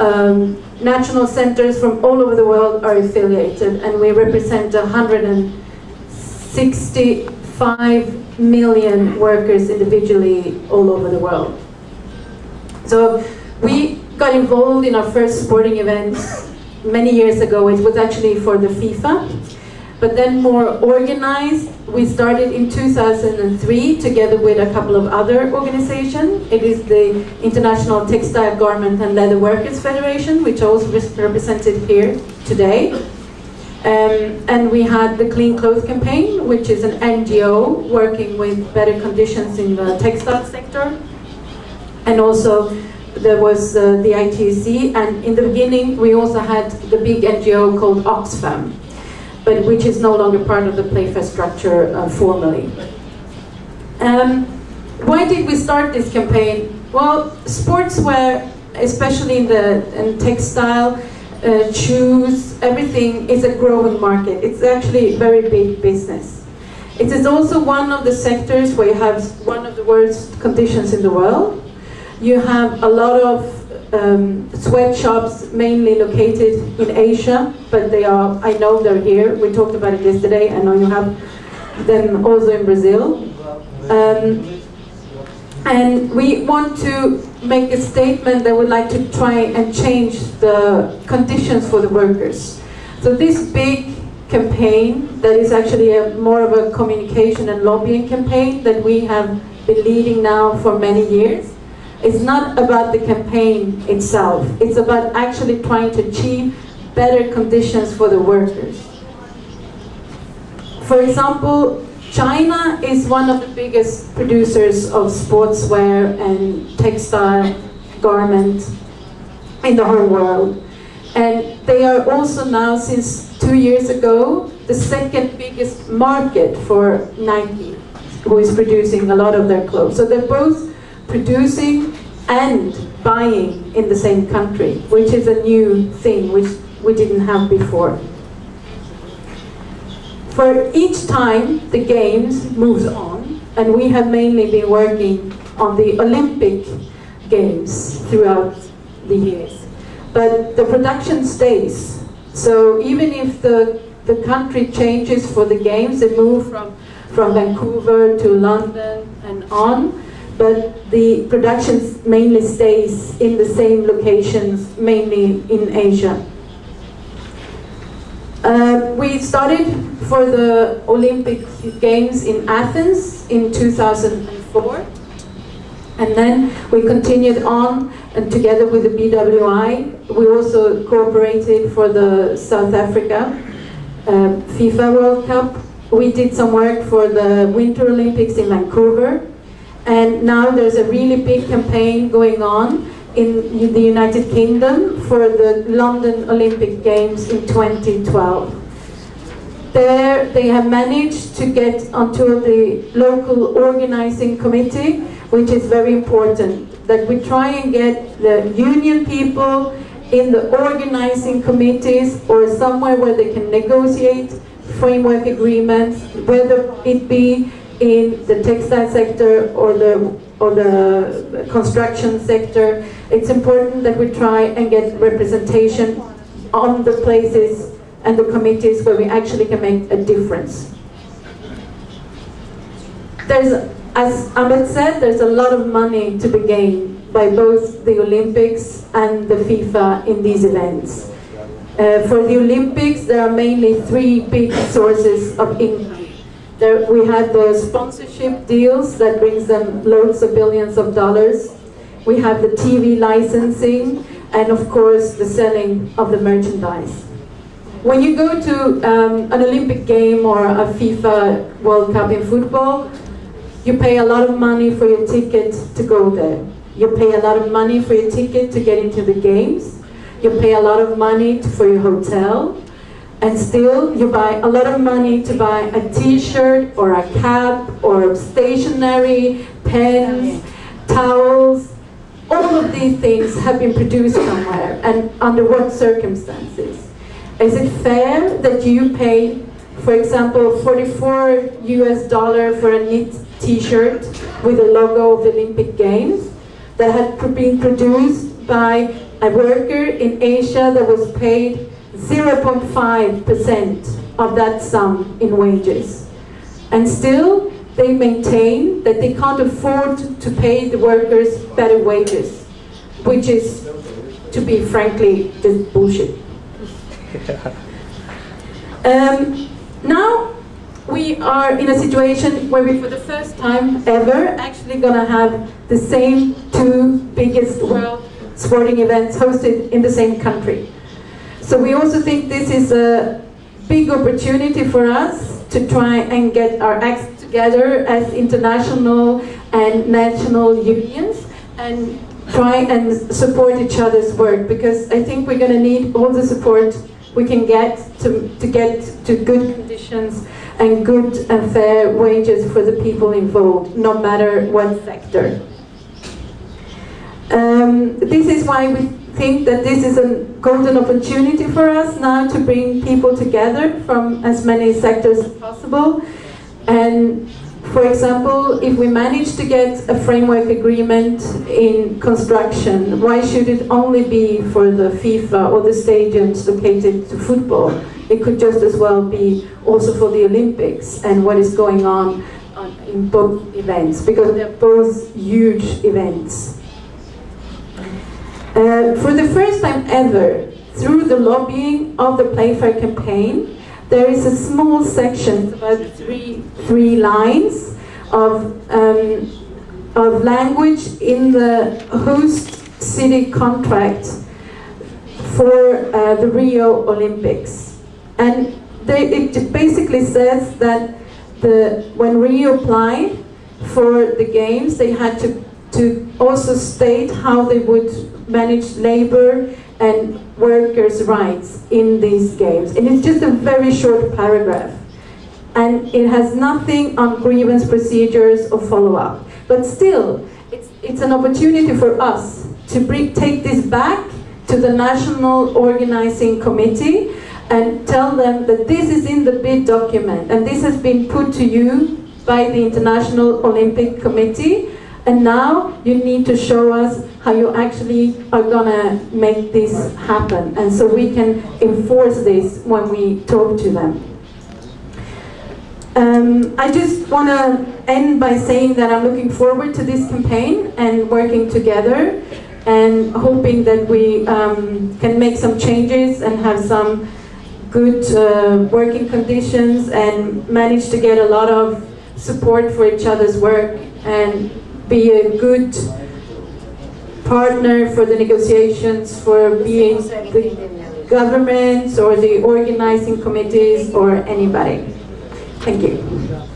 um, national centers from all over the world are affiliated, and we represent 165 million workers individually all over the world. So we got involved in our first sporting event many years ago. It was actually for the FIFA but then more organized. We started in 2003 together with a couple of other organizations. It is the International Textile Garment and Leather Workers Federation, which also is represented here today. Um, and we had the Clean Clothes Campaign, which is an NGO working with better conditions in the textile sector. And also there was uh, the ITC, and in the beginning we also had the big NGO called Oxfam, but which is no longer part of the Playfair structure uh, formally. Um, why did we start this campaign? Well, sportswear, especially in the in textile, uh, shoes, everything is a growing market. It's actually a very big business. It is also one of the sectors where you have one of the worst conditions in the world. You have a lot of um, sweatshops mainly located in Asia, but they are, I know they're here. We talked about it yesterday. I know you have them also in Brazil. Um, and we want to make a statement that would like to try and change the conditions for the workers. So this big campaign that is actually a, more of a communication and lobbying campaign that we have been leading now for many years it's not about the campaign itself. It's about actually trying to achieve better conditions for the workers. For example, China is one of the biggest producers of sportswear and textile garment in the whole world. And they are also now, since two years ago, the second biggest market for Nike, who is producing a lot of their clothes. So they're both producing and buying in the same country, which is a new thing which we didn't have before. For each time the games moves on, and we have mainly been working on the Olympic games throughout the years. But the production stays. So even if the, the country changes for the games, they move from, from Vancouver to London and on, but the production mainly stays in the same locations, mainly in Asia. Uh, we started for the Olympic Games in Athens in 2004. And then we continued on, and together with the BWI, we also cooperated for the South Africa uh, FIFA World Cup. We did some work for the Winter Olympics in Vancouver. And now there's a really big campaign going on in the United Kingdom for the London Olympic Games in 2012. There they have managed to get onto the local organizing committee, which is very important, that we try and get the union people in the organizing committees or somewhere where they can negotiate framework agreements, whether it be in the textile sector or the or the construction sector. It's important that we try and get representation on the places and the committees where we actually can make a difference. There's, as Ahmed said, there's a lot of money to be gained by both the Olympics and the FIFA in these events. Uh, for the Olympics, there are mainly three big sources of income. There, we had the sponsorship deals that brings them loads of billions of dollars. We have the TV licensing, and of course the selling of the merchandise. When you go to um, an Olympic game or a FIFA World Cup in football, you pay a lot of money for your ticket to go there. You pay a lot of money for your ticket to get into the games. You pay a lot of money for your hotel and still you buy a lot of money to buy a t-shirt or a cap or stationery, pens, towels. All of these things have been produced somewhere and under what circumstances? Is it fair that you pay, for example, 44 US dollar for a knit t-shirt with the logo of the Olympic Games that had been produced by a worker in Asia that was paid 0.5% of that sum in wages. And still, they maintain that they can't afford to pay the workers better wages, which is, to be frankly, just bullshit. Um, now we are in a situation where we, for the first time ever, actually gonna have the same two biggest world sporting events hosted in the same country. So we also think this is a big opportunity for us to try and get our acts together as international and national unions and try and support each other's work because I think we're going to need all the support we can get to, to get to good conditions and good and fair wages for the people involved, no matter what sector. Um, this is why we think that this is a golden opportunity for us now to bring people together from as many sectors as possible. And for example, if we manage to get a framework agreement in construction, why should it only be for the FIFA or the stadiums located to football? It could just as well be also for the Olympics and what is going on, in both events, because they're both huge events. Uh, for the first time ever, through the lobbying of the Play Fair campaign, there is a small section, about three, three lines, of, um, of language in the host city contract for uh, the Rio Olympics. And they, it basically says that the, when Rio applied for the games, they had to, to also state how they would manage labor and workers' rights in these games. And it's just a very short paragraph. And it has nothing on grievance procedures or follow-up. But still, it's, it's an opportunity for us to bring, take this back to the National Organizing Committee and tell them that this is in the bid document and this has been put to you by the International Olympic Committee and now you need to show us how you actually are gonna make this happen. And so we can enforce this when we talk to them. Um, I just want to end by saying that I'm looking forward to this campaign and working together and hoping that we um, can make some changes and have some good uh, working conditions and manage to get a lot of support for each other's work and be a good partner for the negotiations for being the governments or the organizing committees or anybody. Thank you.